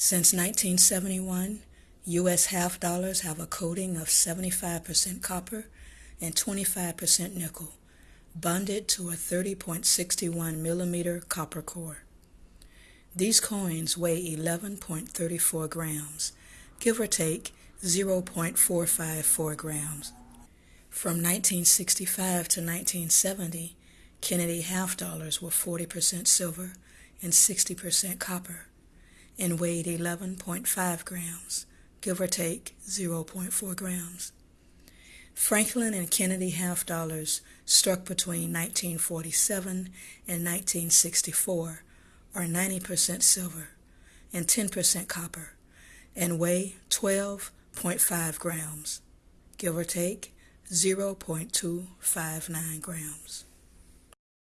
Since 1971, U.S. half dollars have a coating of 75% copper and 25% nickel, bonded to a 30.61 millimeter copper core. These coins weigh 11.34 grams, give or take 0.454 grams. From 1965 to 1970, Kennedy half dollars were 40% silver and 60% copper and weighed 11.5 grams, give or take 0.4 grams. Franklin and Kennedy half dollars struck between 1947 and 1964 are 90% silver and 10% copper and weigh 12.5 grams, give or take 0.259 grams.